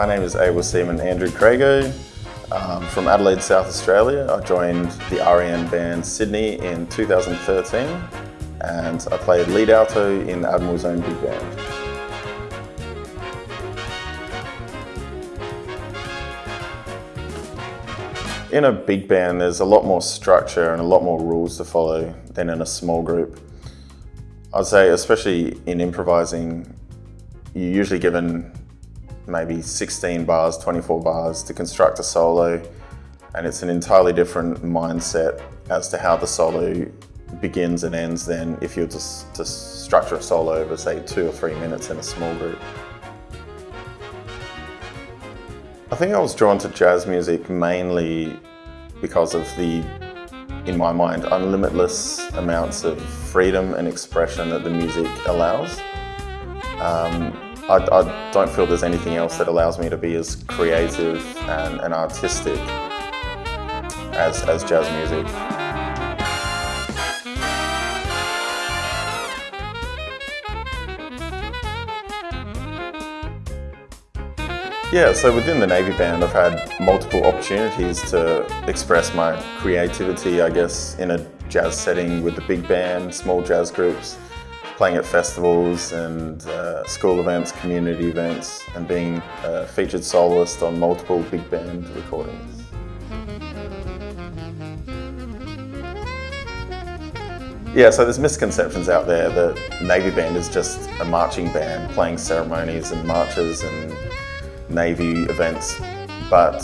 My name is Able Seaman Andrew Crago. Um, from Adelaide, South Australia. I joined the RAN band Sydney in 2013 and I played lead alto in Admiral's Own Big Band. In a big band, there's a lot more structure and a lot more rules to follow than in a small group. I'd say, especially in improvising, you're usually given maybe 16 bars, 24 bars to construct a solo, and it's an entirely different mindset as to how the solo begins and ends than if you were to, to structure a solo over, say, two or three minutes in a small group. I think I was drawn to jazz music mainly because of the, in my mind, unlimitless amounts of freedom and expression that the music allows. Um, I, I, don't feel there's anything else that allows me to be as creative and, and artistic as, as jazz music. Yeah, so within the Navy Band I've had multiple opportunities to express my creativity, I guess, in a jazz setting with the big band, small jazz groups, playing at festivals and uh, school events, community events, and being a featured soloist on multiple big band recordings. Yeah, so there's misconceptions out there that Navy Band is just a marching band playing ceremonies and marches and Navy events, but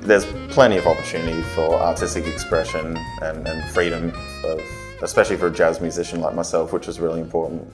there's plenty of opportunity for artistic expression and, and freedom, of, especially for a jazz musician like myself, which is really important.